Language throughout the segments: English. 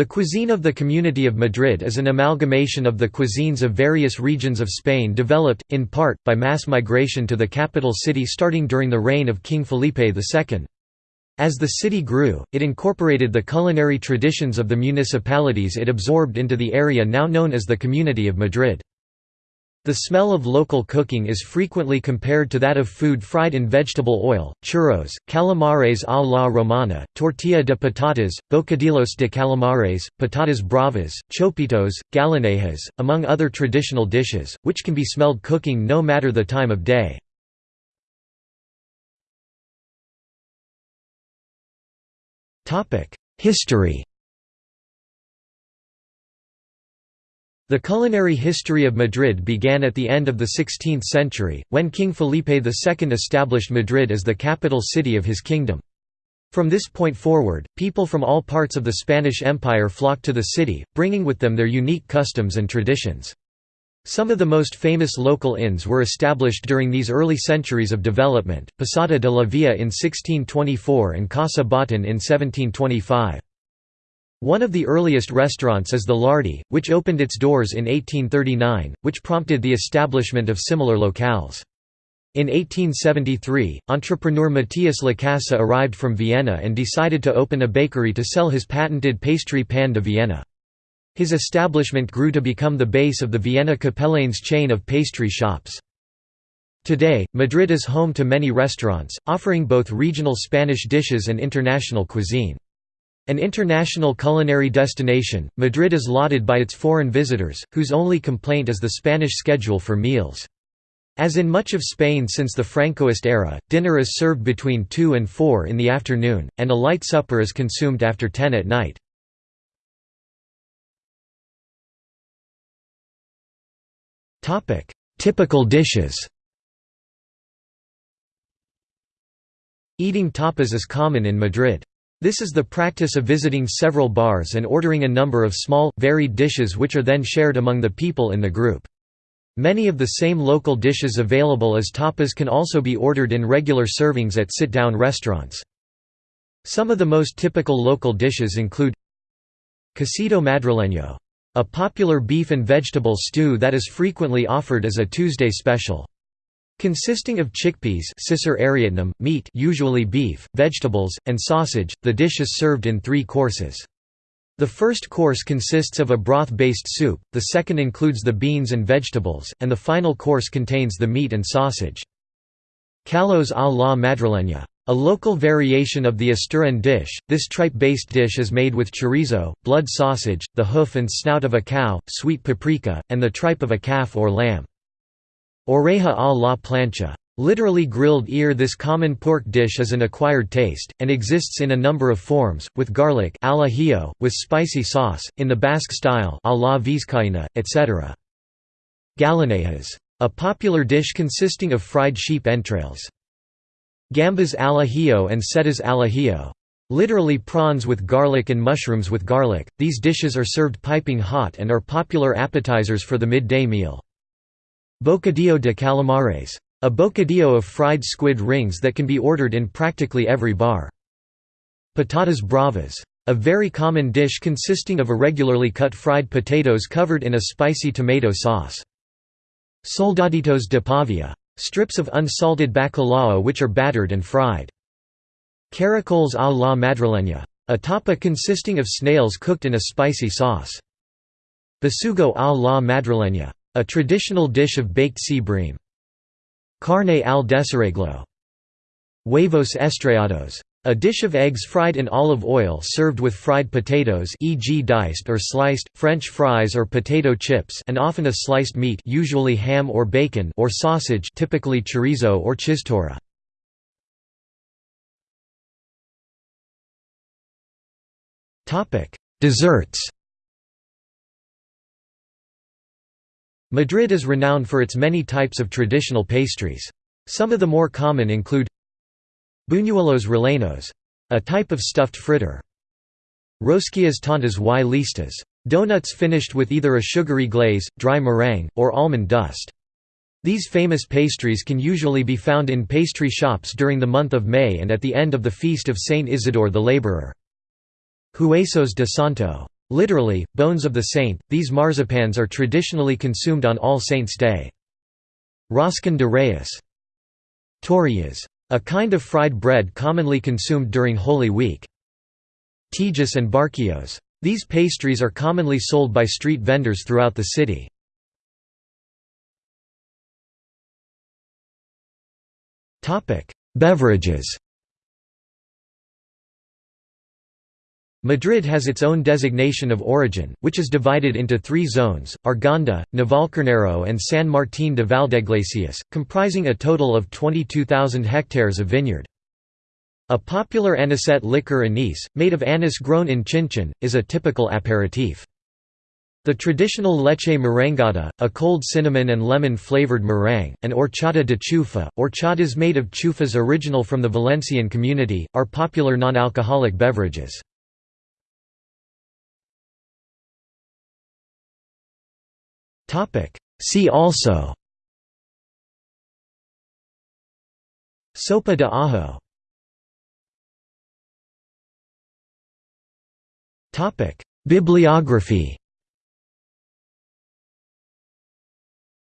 The cuisine of the Community of Madrid is an amalgamation of the cuisines of various regions of Spain developed, in part, by mass migration to the capital city starting during the reign of King Felipe II. As the city grew, it incorporated the culinary traditions of the municipalities it absorbed into the area now known as the Community of Madrid. The smell of local cooking is frequently compared to that of food fried in vegetable oil, churros, calamares a la romana, tortilla de patatas, bocadillos de calamares, patatas bravas, chopitos, gallinejas, among other traditional dishes, which can be smelled cooking no matter the time of day. History The culinary history of Madrid began at the end of the 16th century, when King Felipe II established Madrid as the capital city of his kingdom. From this point forward, people from all parts of the Spanish Empire flocked to the city, bringing with them their unique customs and traditions. Some of the most famous local inns were established during these early centuries of development, Posada de la Villa in 1624 and Casa Botín in 1725. One of the earliest restaurants is the Lhardy, which opened its doors in 1839, which prompted the establishment of similar locales. In 1873, entrepreneur Matías Lacasa arrived from Vienna and decided to open a bakery to sell his patented pastry pan de Vienna. His establishment grew to become the base of the Viena Capellanes chain of pastry shops. Today, Madrid is home to many restaurants, offering both regional Spanish dishes and international cuisine. An international culinary destination, Madrid is lauded by its foreign visitors, whose only complaint is the Spanish schedule for meals. As in much of Spain since the Francoist era, dinner is served between 2 and 4 in the afternoon, and a light supper is consumed after 10 at night. Typical dishes Eating tapas is common in Madrid. This is the practice of visiting several bars and ordering a number of small, varied dishes which are then shared among the people in the group. Many of the same local dishes available as tapas can also be ordered in regular servings at sit-down restaurants. Some of the most typical local dishes include Cocido madrileño, a popular beef and vegetable stew that is frequently offered as a Tuesday special. Consisting of chickpeas meat usually beef, vegetables, and sausage, the dish is served in three courses. The first course consists of a broth-based soup, the second includes the beans and vegetables, and the final course contains the meat and sausage. Callos a la madrileña. A local variation of the Asturian dish, this tripe-based dish is made with chorizo, blood sausage, the hoof and snout of a cow, sweet paprika, and the tripe of a calf or lamb. Oreja a la plancha. Literally grilled ear This common pork dish is an acquired taste, and exists in a number of forms, with garlic al ajillo, with spicy sauce, in the Basque style a la vizcaína, etc. Gallinejas. A popular dish consisting of fried sheep entrails. Gambas al ajillo and setas al ajillo. Literally prawns with garlic and mushrooms with garlic, these dishes are served piping hot and are popular appetizers for the midday meal. Bocadillo de calamares. A bocadillo of fried squid rings that can be ordered in practically every bar. Patatas bravas. A very common dish consisting of irregularly cut fried potatoes covered in a spicy tomato sauce. Soldaditos de pavia. Strips of unsalted bacalao which are battered and fried. Caracoles a la madrileña. A tapa consisting of snails cooked in a spicy sauce. Besugo a la madrileña. A traditional dish of baked sea bream. Carne al desarreglo. Huevos estrellados. A dish of eggs fried in olive oil served with fried potatoes e.g. diced or sliced, French fries or potato chips and often a sliced meat usually ham or bacon or sausage typically chorizo or chistorra. Desserts Madrid is renowned for its many types of traditional pastries. Some of the more common include Buñuelos rellenos, a type of stuffed fritter. Rosquillas tontas y listas, donuts finished with either a sugary glaze, dry meringue, or almond dust. These famous pastries can usually be found in pastry shops during the month of May and at the end of the feast of Saint Isidore the Laborer. Huesos de Santo Literally, bones of the saint, these marzipans are traditionally consumed on All Saints' Day. Roscon de Reyes. Torrijas. A kind of fried bread commonly consumed during Holy Week. Tejas and barquillos. These pastries are commonly sold by street vendors throughout the city. Beverages Madrid has its own designation of origin, which is divided into three zones, Arganda, Navalcarnero and San Martín de Valdeiglesias, comprising a total of 22,000 hectares of vineyard. A popular anisette liqueur anise, made of anise grown in Chinchon, is a typical aperitif. The traditional leche merengada, a cold cinnamon and lemon-flavored meringue, and horchata de chufa, horchatas made of chufas original from the Valencian community, are popular non-alcoholic beverages. Topic. See also Sopa de ajo Topic. Bibliography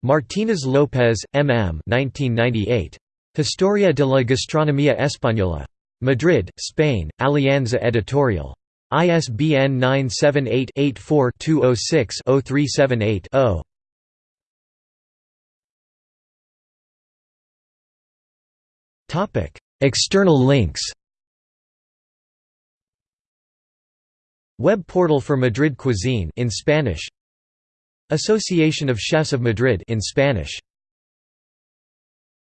Martínez López, M. M. 1998. Historia de la Gastronomía Española. Madrid, Spain, Alianza Editorial. ISBN 978-84-206-0378-0. External links. Web portal for Madrid cuisine in Spanish. Association of Chefs of Madrid in Spanish